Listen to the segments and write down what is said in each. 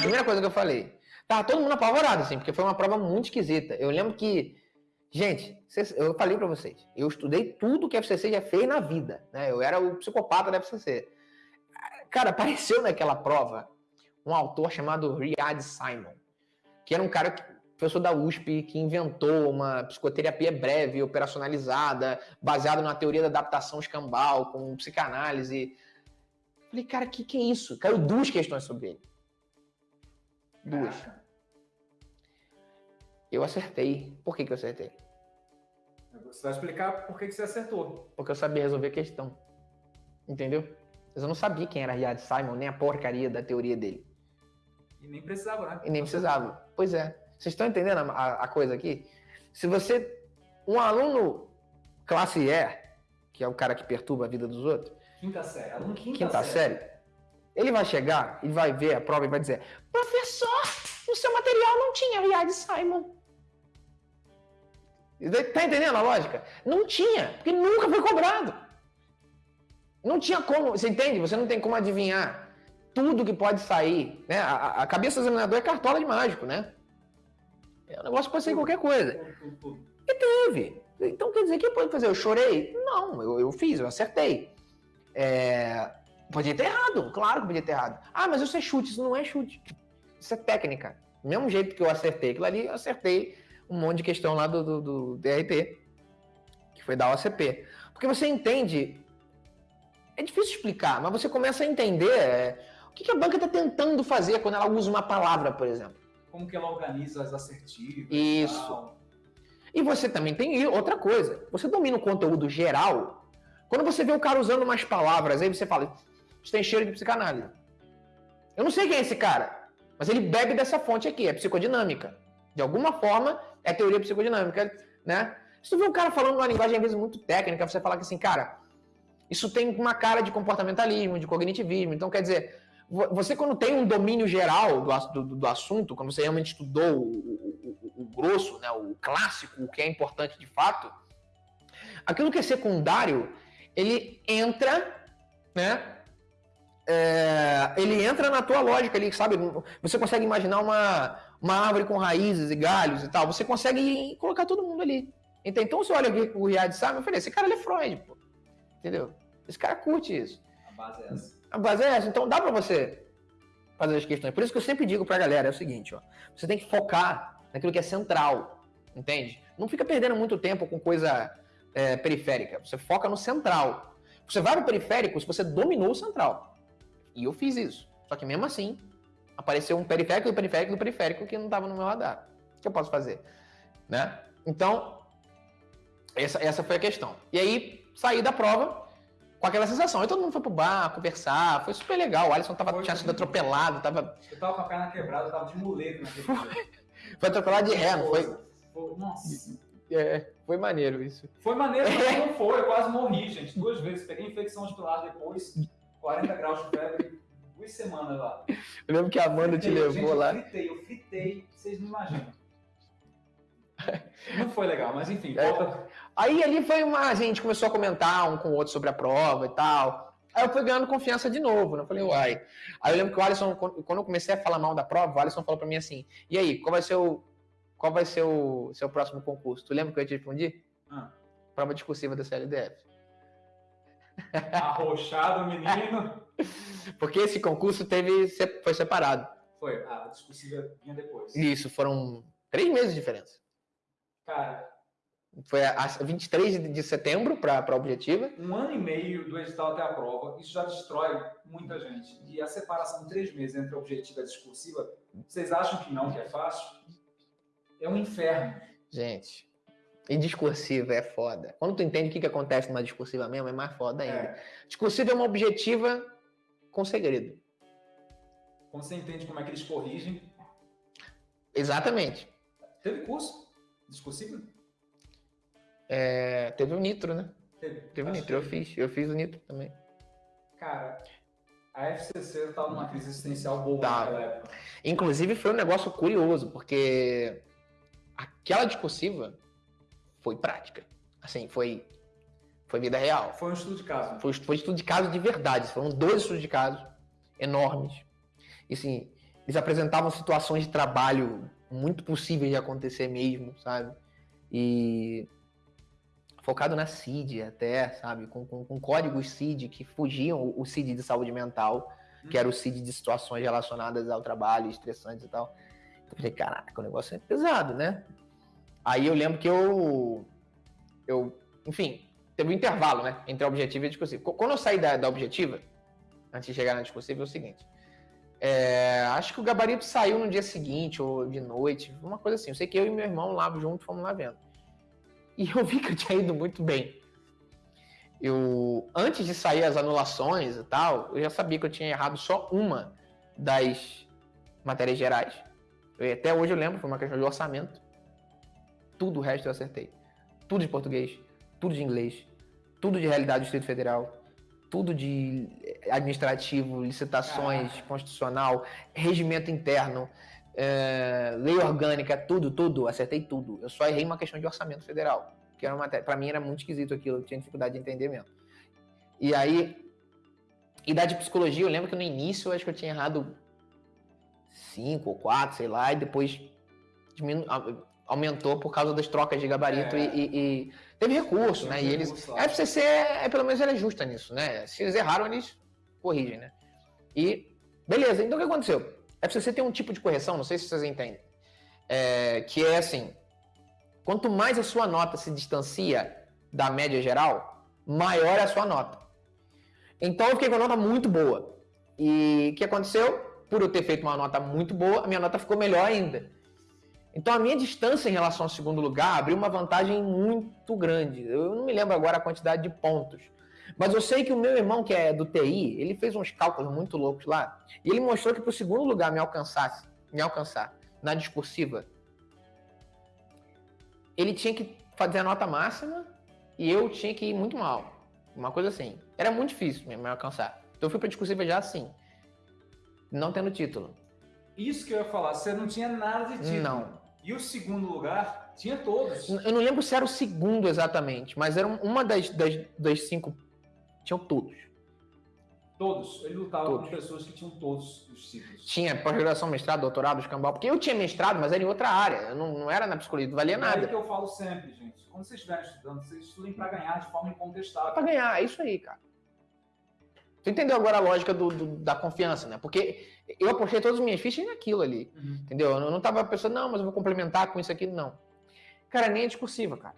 Primeira coisa que eu falei. Tava todo mundo apavorado, assim, porque foi uma prova muito esquisita. Eu lembro que, gente, eu falei para vocês, eu estudei tudo que a FCC já fez na vida, né? Eu era o psicopata da FCC. Cara, apareceu naquela prova um autor chamado Riyad Simon, que era um cara que professor da USP que inventou uma psicoterapia breve, operacionalizada, baseada na teoria da adaptação escambal, com psicanálise. Falei, cara, o que, que é isso? Caiu duas questões sobre ele. Duas. Eu acertei. Por que, que eu acertei? Você vai explicar por que, que você acertou. Porque eu sabia resolver a questão. Entendeu? Mas eu não sabia quem era Riyad Simon, nem a porcaria da teoria dele. E nem precisava, né? E nem precisava. Pois é. Vocês estão entendendo a, a, coisa aqui? Se você. Um aluno classe E, que é o cara que perturba a vida dos outros. Quinta série. Aluno quinta, quinta série. série. Ele vai chegar e vai ver a prova e vai dizer: Professor, no seu material não tinha Riad Simon. Tá entendendo a lógica? Não tinha, porque nunca foi cobrado. Não tinha como, você entende? Você não tem como adivinhar tudo que pode sair. Né? A, a cabeça do examinador é cartola de mágico, né? O negócio pode ser qualquer coisa. E teve. Então quer dizer que pode fazer? Eu chorei? Não, eu, eu fiz, eu acertei. É... Podia ter errado, claro que podia ter errado. Ah, mas isso é chute, isso não é chute. Isso é técnica. Do mesmo jeito que eu acertei aquilo ali, eu acertei um monte de questão lá do, do, do DRT, que foi da OCP. Porque você entende. É difícil explicar, mas você começa a entender é, o que, que a banca está tentando fazer quando ela usa uma palavra, por exemplo como que ela organiza as assertivas. Isso. E, e você também tem outra coisa. Você domina o conteúdo geral. Quando você vê o cara usando umas palavras, aí você fala, isso tem cheiro de psicanálise. Eu não sei quem é esse cara, mas ele bebe dessa fonte aqui, é psicodinâmica. De alguma forma, é teoria psicodinâmica, né? Se tu vê um cara falando uma linguagem, às vezes, muito técnica, você fala que assim, cara, isso tem uma cara de comportamentalismo, de cognitivismo. Então, quer dizer, você, quando tem um domínio geral do, do, do assunto, quando você realmente estudou o, grosso, né, o clássico, o que é importante de fato, aquilo que é secundário, ele entra, né? É, ele entra na tua lógica ali, sabe? Você consegue imaginar uma, uma árvore com raízes e galhos e tal. Você consegue colocar todo mundo ali. Então, você olha aqui o Riad sabe, eu falei, esse cara é Freud, pô. Entendeu? Esse cara curte isso. A base é essa. A base é essa. Então dá para você fazer as questões. Por isso que eu sempre digo para a galera é o seguinte, ó. Você tem que focar naquilo que é central, entende? Não fica perdendo muito tempo com coisa é, periférica. Você foca no central. Você vai no periférico se você dominou o central. E eu fiz isso. Só que mesmo assim, apareceu um periférico do periférico do periférico que não estava no meu radar. O que eu posso fazer? Né? Então, essa, essa foi a questão. E aí, saí da prova, com aquela sensação. Aí todo mundo foi pro bar, conversar, foi super legal. O Alisson tava, foi, tinha sido atropelado, tava. Eu tava com a perna quebrada, eu tava de muleta naquele foi, atropelado de ré, não foi? Nossa. É, foi maneiro isso. Foi maneiro, mas não foi. Eu quase morri, gente. Duas vezes. Peguei infecção hospitalar depois, 40 graus de febre, duas semanas lá. Eu lembro que a Amanda fritei, te levou gente, lá. Eu fritei, eu fritei, vocês não imaginam. Não foi legal, mas enfim. É. Volta... Aí ali foi uma. A gente começou a comentar um com o outro sobre a prova e tal. Aí eu fui ganhando confiança de novo, né? Eu falei, uai. Aí eu lembro que o Alisson, quando eu comecei a falar mal da prova, o Alisson falou pra mim assim: e aí, qual vai ser o. Qual vai ser o seu próximo concurso? Tu lembra que eu te respondi? Ah. Prova discursiva da CLDF. Arrochado, menino. Porque esse concurso teve, foi separado. Foi, a discursiva vinha depois. Isso, foram três meses de diferença. Cara. Foi a 23 de setembro para a objetiva. Um ano e meio do edital até a prova, isso já destrói muita gente. E a separação de três meses entre a objetiva e a discursiva, vocês acham que não, que é fácil? É um inferno. Gente, e discursiva é foda. Quando tu entende o que, que acontece numa discursiva mesmo, é mais foda ainda. É. Discursiva é uma objetiva com segredo. Quando você entende como é que eles corrigem. Exatamente. Teve curso? Discussível? É, teve o Nitro, né? Teve, teve o Nitro, eu fiz. Eu fiz o Nitro também. Cara, a FCC estava numa crise existencial boa tá. naquela época. Inclusive, foi um negócio curioso, porque aquela discursiva foi prática. Assim, foi Foi vida real. Foi um estudo de caso. Foi, foi estudo de caso de verdade. Foram dois estudos de caso enormes. E assim, eles apresentavam situações de trabalho muito possíveis de acontecer mesmo, sabe? E focado na CID até, sabe? Com, com, com códigos CID que fugiam o CID de saúde mental, que era o CID de situações relacionadas ao trabalho, estressantes e tal. Eu falei, caraca, o negócio é pesado, né? Aí eu lembro que eu, eu enfim, teve um intervalo, né? Entre a objetiva e a discursiva. Quando eu saí da, da objetiva, antes de chegar na discursiva, é o seguinte. É, acho que o gabarito saiu no dia seguinte ou de noite, uma coisa assim. Eu sei que eu e meu irmão lá junto fomos lá vendo. E eu vi que eu tinha ido muito bem. Eu, antes de sair as anulações e tal, eu já sabia que eu tinha errado só uma das matérias gerais. Eu, até hoje eu lembro, foi uma questão de orçamento. Tudo o resto eu acertei. Tudo de português, tudo de inglês, tudo de realidade do Distrito Federal, tudo de administrativo, licitações, constitucional, regimento interno, é, lei orgânica, tudo, tudo, acertei tudo. Eu só errei uma questão de orçamento federal, que era uma para mim era muito esquisito aquilo, eu tinha dificuldade de entender mesmo. E aí, e da de psicologia, eu lembro que no início eu acho que eu tinha errado cinco ou quatro, sei lá, e depois diminu... aumentou por causa das trocas de gabarito é. e, e Teve recurso, né? E eles. A FCC, é, pelo menos, ela é justa nisso, né? Se eles erraram, eles corrigem, né? E, beleza, então o que aconteceu? A FCC tem um tipo de correção, não sei se vocês entendem, é, que é assim: quanto mais a sua nota se distancia da média geral, maior é a sua nota. Então eu fiquei com uma nota muito boa. E o que aconteceu? Por eu ter feito uma nota muito boa, a minha nota ficou melhor ainda. Então a minha distância em relação ao segundo lugar abriu uma vantagem muito grande. Eu não me lembro agora a quantidade de pontos. Mas eu sei que o meu irmão, que é do TI, ele fez uns cálculos muito loucos lá. E ele mostrou que para o segundo lugar me alcançasse, me alcançar na discursiva, ele tinha que fazer a nota máxima e eu tinha que ir muito mal. Uma coisa assim. Era muito difícil me alcançar. Então eu fui para a discursiva já assim, não tendo título. Isso que eu ia falar, você não tinha nada de título. Não. E o segundo lugar tinha todos. Eu não lembro se era o segundo exatamente, mas era uma das, das, das cinco. Tinham todos. Todos. Ele lutava todos. com pessoas que tinham todos os títulos. Tinha pós-graduação, mestrado, doutorado, escambau. Porque eu tinha mestrado, mas era em outra área. Eu não, não era na psicologia, não valia é nada. É que eu falo sempre, gente. Quando vocês estiverem estudando, vocês estudem para ganhar de forma incontestável. Para ganhar, é isso aí, cara. Tu entendeu agora a lógica do, do, da confiança, né? Porque eu apostei todas as minhas fichas naquilo ali, uhum. entendeu? Eu não tava pensando, não, mas eu vou complementar com isso aqui, não. Cara, nem é discursiva, cara.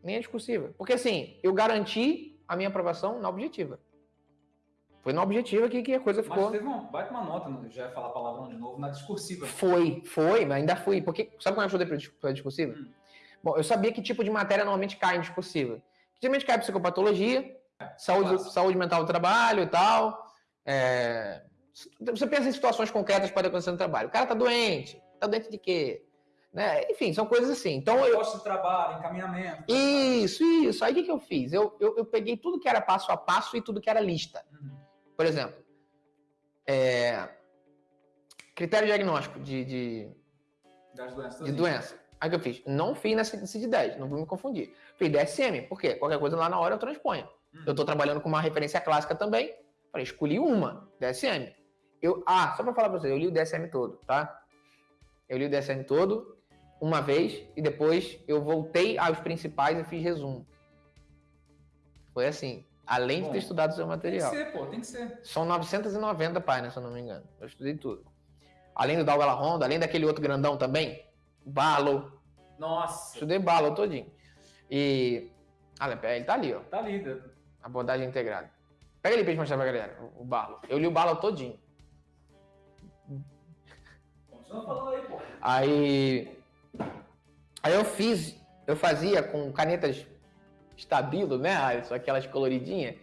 Nem é discursiva. Porque assim, eu garanti a minha aprovação na objetiva. Foi na objetiva que, que a coisa ficou. Mas teve uma, baita uma nota, já ia falar palavrão de novo, na discursiva. Foi, foi, mas ainda fui. Porque, sabe como eu estudei para discursiva? Hum. Bom, eu sabia que tipo de matéria normalmente cai em discursiva. Geralmente cai psicopatologia, saúde, saúde mental do trabalho e tal. É, você pensa em situações concretas que podem acontecer no trabalho. O cara tá doente. Tá doente de quê? Né? Enfim, são coisas assim. Então, eu... Posto de trabalho, encaminhamento. Isso, isso. Aí o que, que eu fiz? Eu, eu, eu, peguei tudo que era passo a passo e tudo que era lista. Uhum. Por exemplo, é... critério diagnóstico de, de, Das doenças, de doença. Aí o que eu fiz? Não fiz na CID 10, não vou me confundir. Fiz DSM, por quê? Qualquer coisa lá na hora eu transponho. Uhum. Eu estou trabalhando com uma referência clássica também. Falei, escolhi uma, DSM. Eu, ah, só para falar para você, eu li o DSM todo, tá? Eu li o DSM todo uma vez e depois eu voltei aos principais e fiz resumo. Foi assim, além Bom, de ter estudado o seu material. Tem que ser, pô, tem que ser. São 990 páginas, se eu não me engano. Eu estudei tudo. Além do Dalgala Honda, além daquele outro grandão também, Balo. Nossa. Estudei Balo todinho. E. Ah, ele tá ali, ó. Tá ali. Abordagem integrada. Pega ali pra gente mostrar pra galera, o Balo. Eu li o Balo todinho. Continua falando aí, pô. Aí. Aí eu fiz, eu fazia com canetas estabilo, né, Alisson? Aquelas coloridinhas.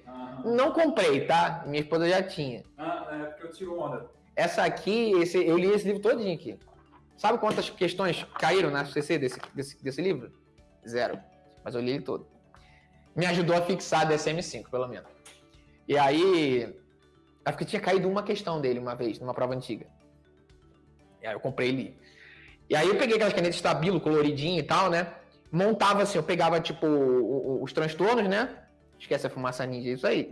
Não comprei, tá? Minha esposa já tinha. Ah, é porque eu tiro onda. Essa aqui, esse, eu li esse livro todinho aqui. Sabe quantas questões caíram na CC desse, desse, desse livro? Zero. Mas eu li ele todo. Me ajudou a fixar a DSM-5, pelo menos. E aí, acho que tinha caído uma questão dele uma vez, numa prova antiga. E aí eu comprei ele. E aí eu peguei aquelas canetas estabilo, coloridinho e tal, né? montava assim, eu pegava tipo os transtornos, né? Esquece a fumaça ninja, isso aí.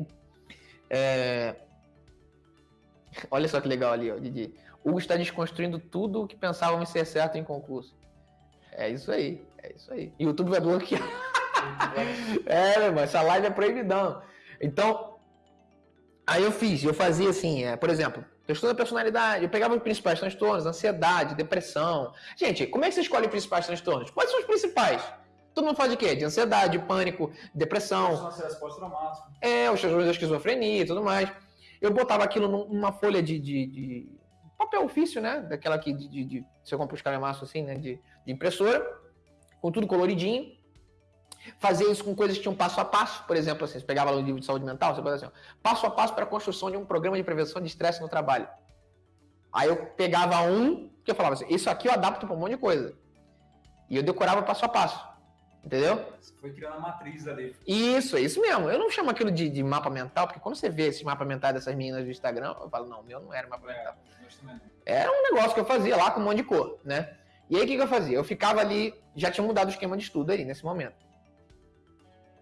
É, Olha só que legal ali, ó, Didi. Hugo está desconstruindo tudo o que pensávamos ser certo em concurso. É isso aí, é isso aí. YouTube vai bloquear. É, meu irmão, essa live é proibidão. Então, aí eu fiz, eu fazia assim, é, por exemplo, questão da personalidade, eu pegava os principais transtornos, ansiedade, depressão. Gente, como é que você escolhe os principais transtornos? Quais são os principais? Todo mundo fala de quê? De ansiedade, pânico, depressão, pós-traumático. é, os transtornos da esquizofrenia e tudo mais. Eu botava aquilo num- numa folha de, de- de papel ofício, né? Daquela que de, de, de você compra os calhamaços assim, né? De, de impressora, com tudo coloridinho. Fazia isso com coisas que tinham passo a passo, por exemplo, assim, você pegava lá o livro de saúde mental, você botava assim, ó, passo a passo para a construção de um programa de prevenção de estresse no trabalho. Aí eu pegava um, que eu falava assim, isso aqui eu adapto para um monte de coisa. E eu decorava passo a passo. Entendeu? Você foi criando a matriz ali. Isso, é isso mesmo. Eu não chamo aquilo de, de mapa mental, porque quando você vê esse mapa mental dessas meninas do Instagram, eu falo, não, meu não era mapa mental. É, não. Era um negócio que eu fazia lá com um monte de cor, né? E aí o que, que eu fazia? Eu ficava ali, já tinha mudado o esquema de estudo aí nesse momento.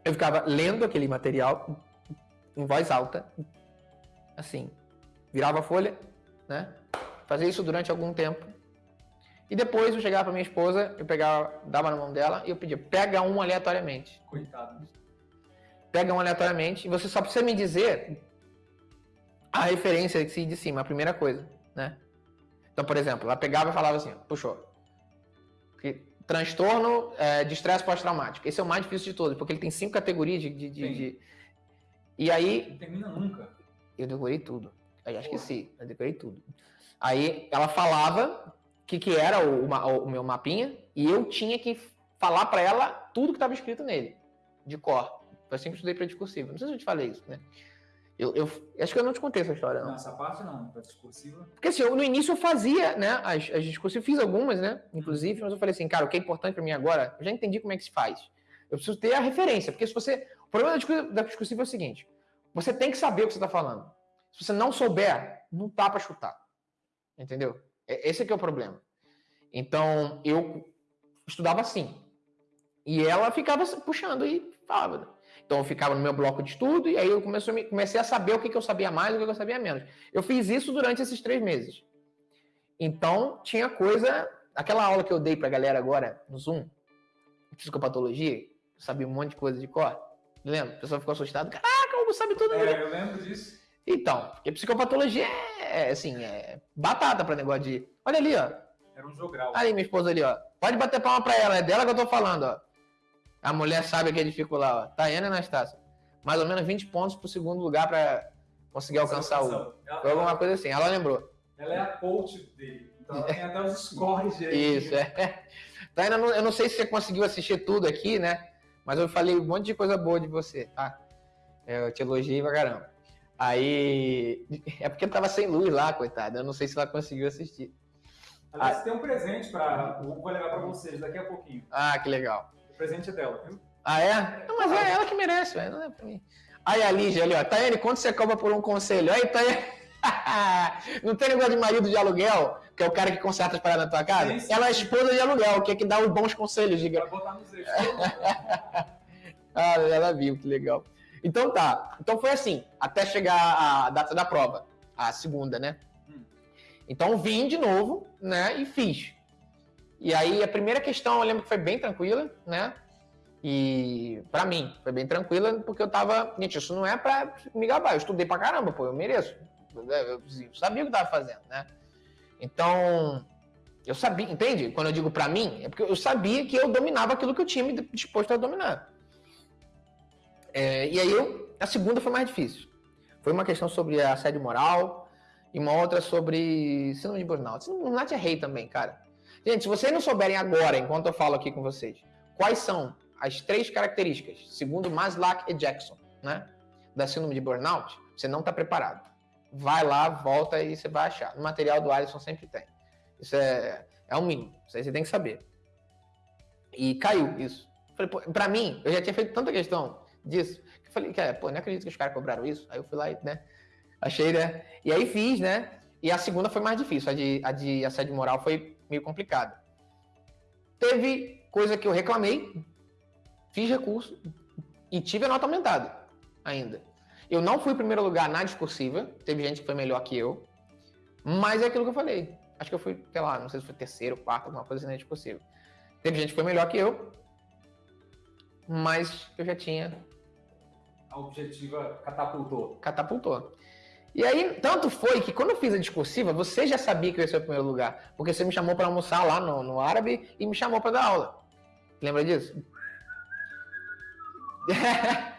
Eu ficava lendo aquele material em voz alta, assim, virava a folha, né? Fazia isso durante algum tempo. E depois eu chegava para minha esposa, eu pegava, dava na mão dela e eu pedia, pega um aleatoriamente Coitado. pega um aleatoriamente e você só precisa me dizer a referência de cima, a primeira coisa, né? Então, por exemplo, ela pegava e falava assim, puxou. Transtorno é, de estresse pós-traumático. Esse é o mais difícil de todos, porque ele tem cinco categorias de... de- de- de- E aí, Não termina nunca. eu decorei tudo. Eu já esqueci, eu decorei tudo. Aí ela falava o que, que era o, ma- o meu mapinha e eu tinha que falar pra ela tudo que estava escrito nele, de cor. Assim eu estudei para discursivo. Não sei se eu te falei isso, né? Eu, eu- acho que eu não te contei essa história, não. Não, essa parte não, para discursiva. Porque assim, eu, no início eu fazia, né, as, as discursivas, fiz algumas, né, inclusive, mas eu falei assim, cara, o que é importante para mim agora, eu já entendi como é que se faz. Eu preciso ter a referência, porque se você... O problema da discursiva, da discursiva é o seguinte, você tem que saber o que você está falando. Se você não souber, não dá para chutar. Entendeu? É- Esse é que é o problema. Então, eu estudava assim. E ela ficava puxando e falava. Né? Então, eu ficava no meu bloco de estudo e aí eu comecei a, me- comecei a saber o que, que eu sabia mais e o que que eu sabia menos. Eu fiz isso durante esses três meses. Então, tinha coisa... Aquela aula que eu dei pra galera agora, no Zoom, psicopatologia, eu sabia um monte de coisa de cor. Lembra? O pessoal ficou assustado. Caraca, o Hugo sabe tudo. né?" É, eu lembro disso. Então, porque psicopatologia é, assim, é batata pra negócio de... Olha ali, ó. Era um jogral. Aí, minha esposa ali, ó. Pode bater palma pra ela, é dela que eu tô falando, ó. A mulher sabe que é difícil lá, ó. Tayana e Anastácia. Mais ou menos 20 pontos pro segundo lugar pra conseguir alcançar o. Foi alguma coisa assim, ela lembrou. ela é a coach dele. Então ela tem até os scores dele. Isso, é. Tayana, não- eu não sei se você conseguiu assistir tudo aqui, né? Mas eu falei um monte de coisa boa de você, tá? Eu te elogiei pra caramba. Aí. É porque tava sem luz lá, coitada. Eu não sei se ela conseguiu assistir. Aliás, tem um presente para. Vai levar para vocês daqui a pouquinho. Ah, que legal. O presente é dela, viu? Ah, é? Não, mas é ela que merece, velho. Não é pra mim. Aí a Lígia ali, ó. Tayane, quanto você cobra por um conselho? Aí, Tayane. Não tem negócio de marido de aluguel, que é o cara que conserta as paradas na tua casa? Sim, sim. Ela é esposa de aluguel, que é que dá os bons conselhos de Vai botar nos eixos. Ah, ela viu, que legal. Então tá. Então foi assim, até chegar a data da prova, a segunda, né? Hum. Então vim de novo, né? E fiz. E aí a primeira questão eu lembro que foi bem tranquila, né? E pra mim foi bem tranquila porque eu tava, gente, isso não é pra me gabar, eu estudei pra caramba, pô, eu mereço. Eu sabia o que eu tava fazendo, né? Então, eu sabia, entende? Quando eu digo pra mim, é porque eu sabia que eu dominava aquilo que eu tinha me disposto a dominar. É, e aí eu, a segunda foi mais difícil. Foi uma questão sobre assédio moral e uma outra sobre síndrome de burnout. Síndrome de burnout é rei também, cara. Gente, se vocês não souberem agora, enquanto eu falo aqui com vocês, quais são as três características, segundo Maslach e Jackson, né, da síndrome de burnout, você não está preparado. Vai lá, volta e você vai achar. No material do Alisson sempre tem. Isso é, é um mínimo. Isso aí você tem que saber. E caiu isso. Pra mim, eu já tinha feito tanta questão disso, que eu falei, cara, pô, não acredito que os caras cobraram isso. Aí eu fui lá e, né, achei, né? E aí fiz, né? E a segunda foi mais difícil, a de, a de assédio moral foi meio complicada. Teve coisa que eu reclamei, fiz recurso e tive a nota aumentada ainda. Eu não fui primeiro lugar na discursiva, teve gente que foi melhor que eu, mas é aquilo que eu falei. Acho que eu fui, sei lá, não sei se foi terceiro, quarto, alguma coisa assim na discursiva. Teve gente que foi melhor que eu, mas eu já tinha. A objetiva catapultou. Catapultou. E aí, tanto foi que quando eu fiz a discursiva, você já sabia que eu ia ser o primeiro lugar. Porque você me chamou para almoçar lá no, no árabe e me chamou para dar aula. Lembra disso?